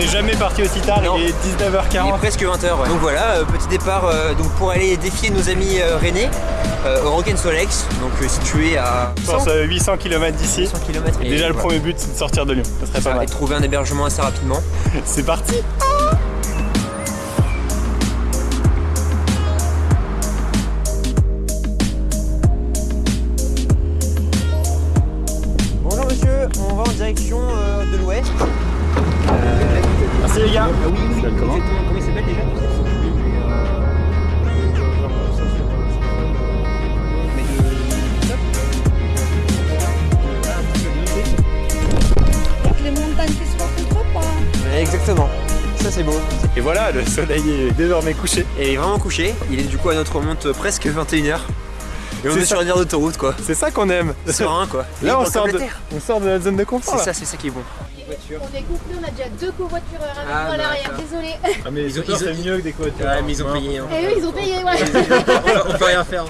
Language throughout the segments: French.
n'est jamais parti aussi tard, Non. il est 19h40. Il est presque 20h. Donc voilà, euh, petit départ euh, donc pour aller défier nos amis euh, rennais au Rock'n Solex, donc situé à Je pense euh, 800 km d'ici. 100 km. Et déjà le premier but c'est de sortir de Lyon, ça serait pas et trouver un hébergement assez rapidement. C'est parti Bonjour monsieur, on va en direction euh, de l'ouest. Merci les gars Ah oui, oui. comment il s'appelle déjà Mais de- Les montagnes qui se rencontrent pas. Ouais, Exactement. Ça c'est beau. Et voilà, le soleil est désormais couché. Et il est vraiment couché. Il est du coup à notre remonte presque 21h. Et on est sur une aire d'autoroute quoi. C'est ça qu'on aime. Serein quoi. Là on sort, de, la on sort de notre zone de confort. C'est ça, c'est ça qui est bon. On est couplés, on a déjà deux covoitureurs avec Ah, nous à l'arrière. Désolé. Ah mais c'est mieux que des covoitures. Ouais, mais ils ont payé. hein. Et eux, ils ont payé, ouais. on peut rien faire.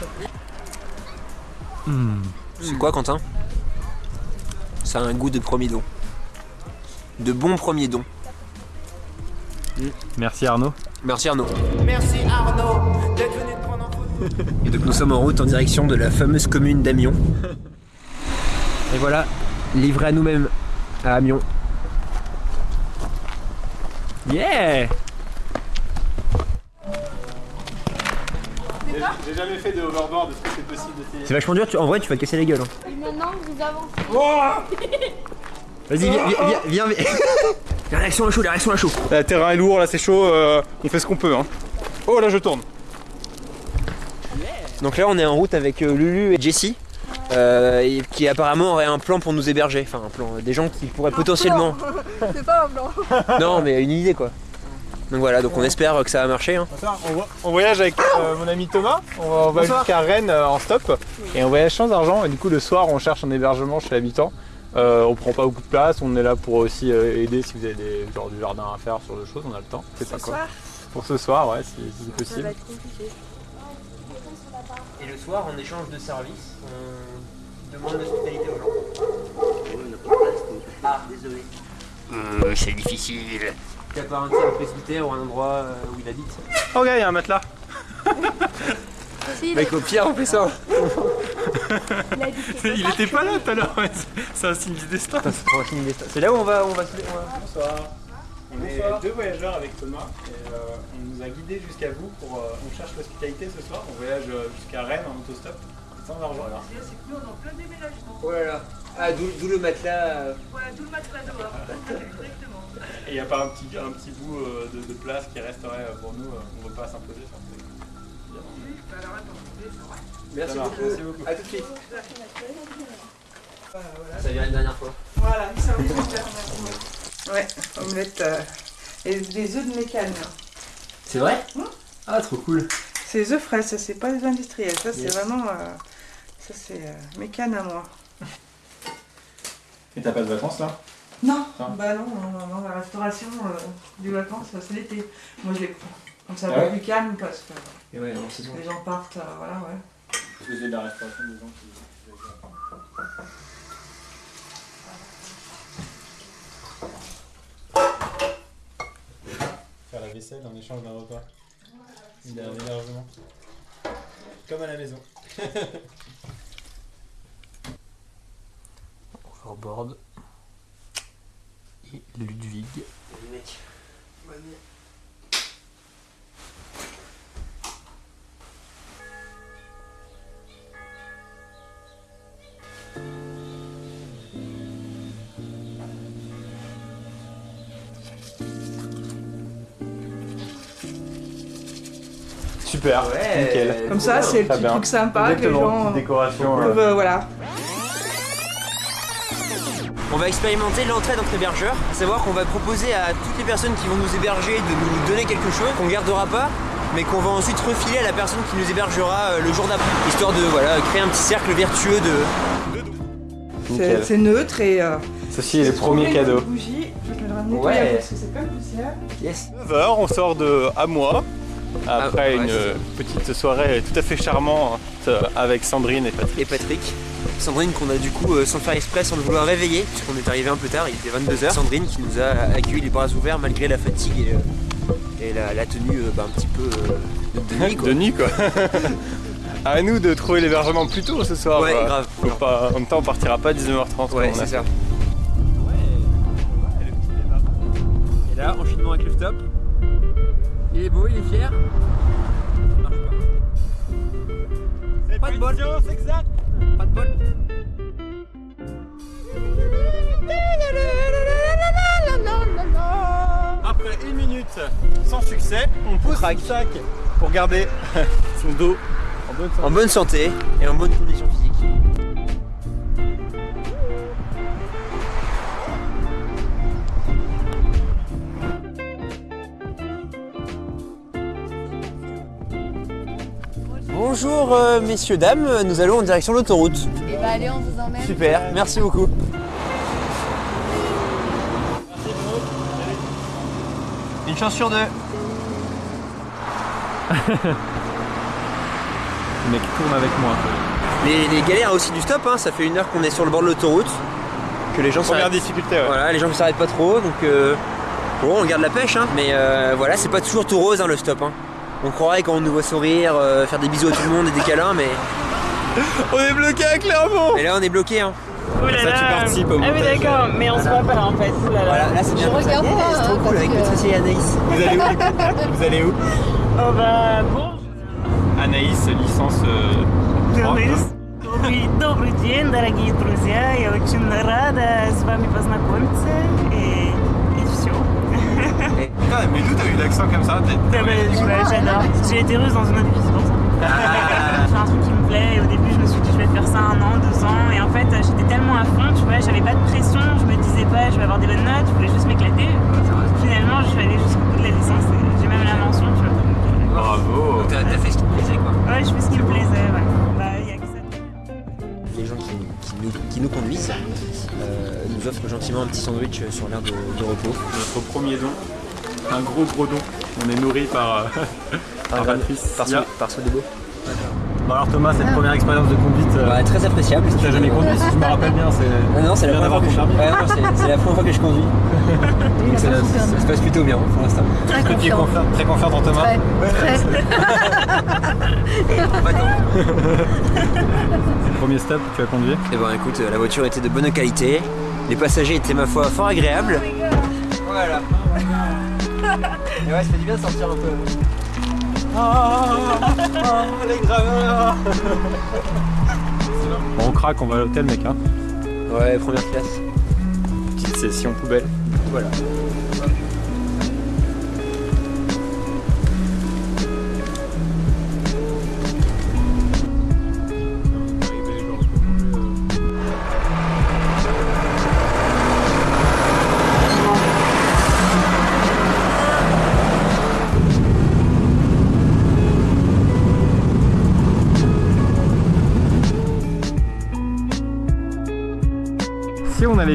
C'est quoi Quentin? Ça a un goût de premier don. De bon premier don. Merci Arnaud. Merci Arnaud. Merci Arnaud d'être venu te prendre en photo. Et donc nous sommes en route en direction de la fameuse commune d'Amiens. Et voilà, livré à nous-mêmes à Amiens. Yeah J'ai jamais fait de overboard, est-ce que c'est possible d'essayer C'est vachement dur, tu- en vrai tu vas te casser la gueule. hein. Et maintenant, vous avancez. Vas-y, viens, viens, viens, viens. La réaction à chaud, la réaction à chaud. Le terrain est lourd, là c'est chaud, euh, on fait ce qu'on peut. Hein. Oh là je tourne. Donc là on est en route avec euh, Lulu et Jessie. Euh, et qui apparemment aurait un plan pour nous héberger, enfin un plan, euh, des gens qui pourraient potentiellement. C'est pas un blanc. Non mais une idée quoi. Donc voilà, donc on espère que ça va marcher. hein. On, vo- on voyage avec euh, mon ami Thomas, on va, jusqu'à Rennes euh, en stop et on voyage sans argent et du coup le soir on cherche un hébergement chez l'habitant. Euh, on prend pas beaucoup de place, on est là pour aussi euh, aider si vous avez des, genre, du jardin à faire sur le choses, on a le temps. C'est pas quoi. Pour ce soir, ouais, si, si c'est possible. Et le soir, en échange de services, on demande l'hospitalité aux gens. Ah, désolé. Euh, c'est difficile. T'as pas un presbytère ou un endroit euh, où il habite Oh gars, il y a un matelas. Si, Mec, au pire, on fait ça. il était pas là tout à l'heure, c'est- c'est un signe du destin. C'est là où on va, on va se. Bonsoir. On est deux voyageurs avec Thomas et euh, on nous a guidés jusqu'à vous pour. euh, on cherche l'hospitalité ce soir. On voyage euh, jusqu'à Rennes en autostop sans argent. Alors. Oh là là. Ah, d'où d'où le matelas. euh. Et il n'y a pas un petit, un petit bout euh, de, de place qui resterait pour nous. on ne veut pas s'imposer. ça, c'est- Merci beaucoup. merci beaucoup. À tout de suite. Ça vient une dernière fois. Voilà, ça oui, c'est Ouais, omelette euh, et des œufs de mécane. C'est vrai Ah, trop cool. C'est des œufs frais, ça c'est pas des industriels, ça c'est Yes. vraiment. euh, ça c'est euh, mécane à moi. Et t'as pas de vacances là? Non, Ah. bah non, non, non, non, la restauration euh, des vacances c'est l'été. Moi je les prends. Comme ça Ah va ouais plus calme parce que Et ouais, les gens partent, euh, voilà, ouais. Parce que j'ai de la restauration des gens qui. Vaisselle en échange d'un repas. Il y a un hébergement. Comme à la maison. Overboard. Et Ludwig. Super, Ouais. nickel. Comme ça, c'est le petit bien. truc sympa que les gens décoration. euh, peuvent, euh, voilà. On va expérimenter l'entrée notre hébergeur, à savoir qu'on va proposer à toutes les personnes qui vont nous héberger de nous donner quelque chose qu'on gardera pas, mais qu'on va ensuite refiler à la personne qui nous hébergera euh, le jour d'après, histoire de voilà, créer un petit cercle vertueux de... C'est neutre et. euh, Ceci est le premier cadeau. bougie, je vais le ramener Ouais. parce que c'est de poussière. Yes 9h, on sort de à moi. Après Ah, ouais, une euh, petite soirée tout à fait charmante euh, avec Sandrine et Patrick. Et Patrick. Sandrine qu'on a du coup, euh, sans faire exprès, sans le vouloir réveiller, puisqu'on est arrivé un peu tard, il était 22h. Sandrine qui nous a accueillis les bras ouverts malgré la fatigue et, euh, et la, la tenue euh, bah, un petit peu euh, de, de nuit quoi. De nuit quoi. à nous de trouver l'hébergement plus tôt ce soir. Ouais, grave. Faut pas- en même temps, on partira pas à 19h30. Ouais, c'est ça. fait. Et là, enchaînement avec le stop. Il est beau, il est fier. Ça marche pas. Pas de bol. exact. Pas de bol. Après une minute sans succès, on pousse le sac pour garder son dos en bonne santé. En bonne santé et en bonne condition Bonjour euh, messieurs, dames, nous allons en direction de l'autoroute. Et bah allez, on vous emmène. Super, merci beaucoup. Une chance sur deux. Le mec tourne avec moi. Les, les galères aussi du stop, hein, ça fait une heure qu'on est sur le bord de l'autoroute, que les gens Première s'arrêtent. difficulté, ouais. Voilà, les gens ne s'arrêtent pas trop, donc euh, bon, on garde la pêche, hein, mais euh, voilà, c'est pas toujours tout rose hein, le stop. Hein. On croirait quand on nous voit sourire, euh, faire des bisous à tout le monde et des câlins, mais, On est bloqué à Clermont mais là on est bloqué. Hein. Ouh là Ça, tu là. participes au Ah oui montage. d'accord, mais on se voit pas en fait. Ouh là là. Voilà, là c'est bien. Je comme ça. regarde Yeah, pas, c'est trop hein, cool parce avec que- Patricia et Anaïs. Vous allez où Vous allez où Oh bah bon. Anaïs, licence euh, droit. Добрый, добрый день, дорогие друзья. Я очень рада с вами познакомиться. И, и все. Putain, mais d'où t'as eu l'accent comme ça J'adore. J'ai été russe dans une autre vie, c'est pour ça. Je fais un truc qui me plaît et au début je me suis dit je vais faire ça un an, deux ans et en fait j'étais tellement à fond, tu vois, j'avais pas de pression, je me disais pas je vais avoir des bonnes notes, je voulais juste m'éclater. Finalement je suis allée jusqu'au bout de la licence et j'ai même la mention, tu vois. Bravo T'as t'as fait ce qui te plaisait quoi. euh, Ouais, je fais ce qui me plaisait, ouais. Bah, y a que ça. Les gens qui, qui nous, qui nous conduisent euh, nous offrent gentiment un petit sandwich sur l'air de, de repos. Notre premier don, un gros gros don. On est nourri par, euh, par Patrice. Par, Sia. par. Bon alors Thomas, cette première expérience de conduite, euh, Bah, très appréciable. t'as jamais conduit si je me rappelle bien, c'est... Ah non, c'est la, Bien première fois d'avoir que je... ouais, non, c'est- la première fois que je conduis. Donc ça, se passe plutôt bien pour l'instant. Très Est-ce que tu es confiant. confiant- très confiante en Thomas Très, très. Premier stop, tu as conduit Eh ben écoute, la voiture était de bonne qualité. Les passagers étaient ma foi fort agréables. Voilà. Et ouais, ça fait du bien de sortir un peu. Bon, on craque, on va à l'hôtel mec hein. Ouais, première classe. Petite session poubelle. Voilà.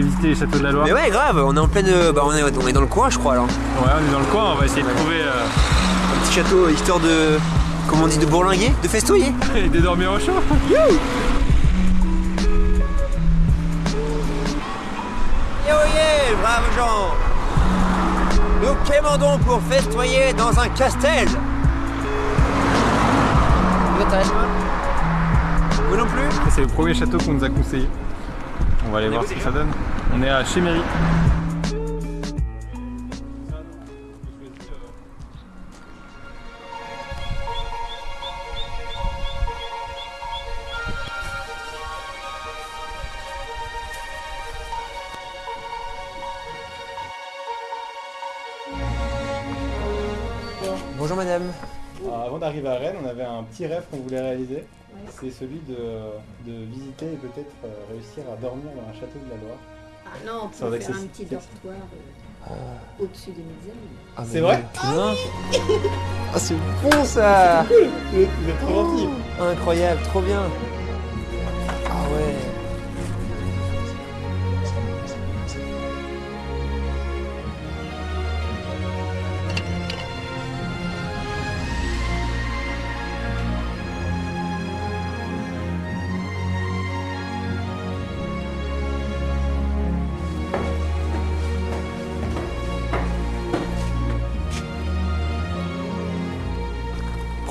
Visiter les châteaux de la Loire. Mais ouais, grave, on est en pleine. Bah, on est, on est dans le coin, je crois, alors. Ouais, on est dans le coin, on va essayer de trouver euh, Un petit château histoire de. Comment on dit De bourlinguer De festoyer et de dormir au chaud. Yo yeah, braves gens Nous quémandons pour festoyer dans un castel Vous Vous non plus? C'est le premier château qu'on nous a conseillé. On va aller On voir ce que ça donne. On est à Chéméry. Bonjour madame. Alors, avant d'arriver à Rennes, on avait un petit rêve qu'on voulait réaliser. C'est celui de, de visiter et peut-être euh, réussir à dormir dans un château de la Loire. Ah non, on peut faire un petit dortoir euh, au-dessus des mezzanines. C'est vrai Ah c'est bon ça. Vous êtes trop gentil. Incroyable, trop bien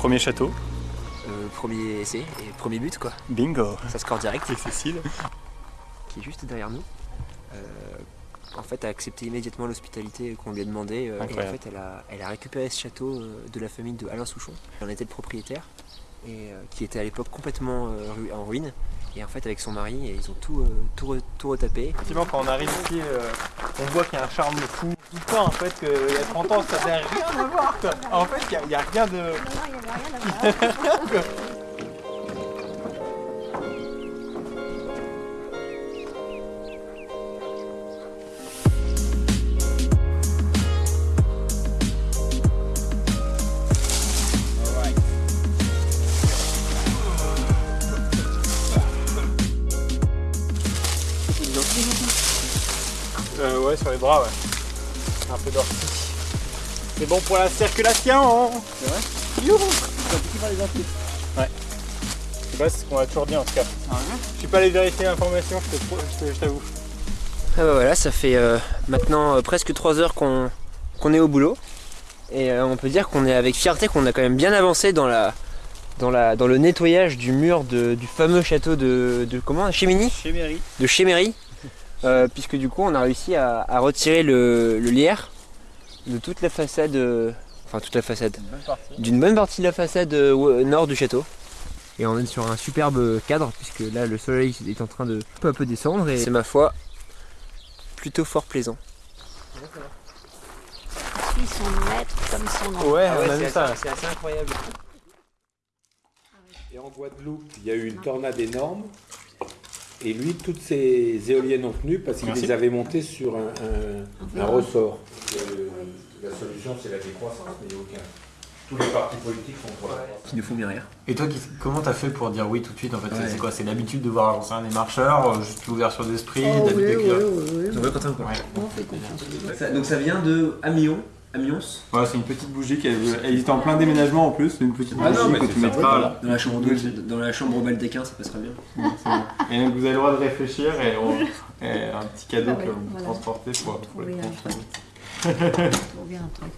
Premier château. Euh, premier essai et premier but quoi. Bingo. Ça score direct. Et Cécile. qui est juste derrière nous. Euh, en fait, a accepté immédiatement l'hospitalité qu'on lui a demandé. euh, et en fait, elle a, elle a récupéré ce château de la famille de Alain Souchon. Elle en était le propriétaire. Et euh, qui était à l'époque complètement euh, en ruine. Et en fait, avec son mari, ils ont tout, euh, tout, re- tout retapé. Effectivement, quand on arrive ici, euh, on voit qu'il y a un charme fou. Tout le temps, en fait, qu'il y a 30 ans, ça n'avait rien à voir. Quoi. En fait, il n'y a, rien de. Euh, ouais, sur les bras, ouais. Un peu d'ortie. C'est bon pour la circulation vrai? Youhou Ouais. Je sais pas, c'est ce qu'on a toujours dit en tout cas. Je suis pas allé vérifier l'information, je t'avoue. Ah bah voilà, ça fait euh, maintenant euh, presque 3 heures qu'on qu'on est au boulot. Et euh, on peut dire qu'on est avec fierté qu'on a quand même bien avancé dans la dans, la, dans le nettoyage du mur de- du fameux château de, de comment? Mairie. de Chéméry, euh, puisque du coup on a réussi à, à retirer le, le lierre de toute la façade, enfin toute la façade, d'une bonne partie de la façade euh, nord du château. Et on est sur un superbe cadre, puisque là le soleil est en train de peu à peu descendre, et c'est ma foi plutôt fort plaisant. Puis son maître comme son. Ouais, Ah on ouais, a c'est vu ça. assez- C'est assez incroyable. Et en Guadeloupe, il y a eu une tornade énorme. Et lui, toutes ces éoliennes ont tenu parce qu'il les avait montées sur un, un- un ressort. La solution, c'est la décroissance, mais il n'y a aucun. Tous les partis politiques sont pour la croissance. Qui ne font bien rire. Et toi, comment t'as fait pour dire oui tout de suite en fait? C'est- Ouais. C'est quoi? C'est l'habitude de voir rien, des marcheurs, euh, juste l'ouverture d'esprit, Oh, oui, d'habitude oui, oui, oui. On fait confiance. donc ça vient de Amiens, Amiens, Ouais, c'est une petite bougie qui elle, était en plein déménagement en plus, c'est une petite Ah bougie non, mais que tu ça, mettras dans la chambre dans la chambre baldéquin, ça passerait bien. Ouais, c'est bon. Et donc vous avez le droit de réfléchir et, on- et un petit cadeau Ah ouais, que vous voilà. transportez pour, pour les prochains. Trouver un truc.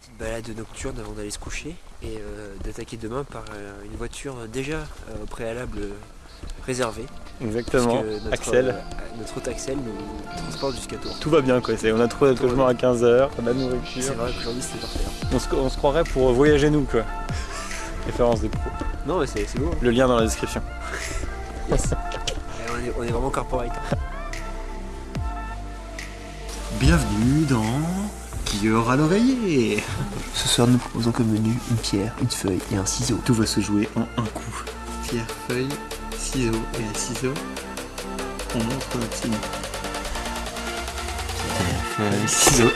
Petite balade nocturne avant d'aller se coucher et euh, d'attaquer demain par euh, une voiture déjà euh, au préalable euh, réservée. Exactement. notre, Axel. euh, notre hôte Axel nous transporte jusqu'à Tours. Tout va bien quoi, c'est- on a trouvé notre logement à 15h, on a de C'est nourriture. vrai qu'aujourd'hui c'était parfait. hein. On se, on se croirait pour voyager nous quoi. Référence des pros. Non mais c'est c'est beau. hein. Le lien dans la description. Et on, est, on est vraiment corporate. Bienvenue dans Qui aura l'oreiller Ce soir nous proposons comme menu une pierre, une feuille et un ciseau. Tout va se jouer en un coup. Pierre, feuille, ciseaux et un ciseau. On montre notre signe. Pierre, feuille, ciseaux.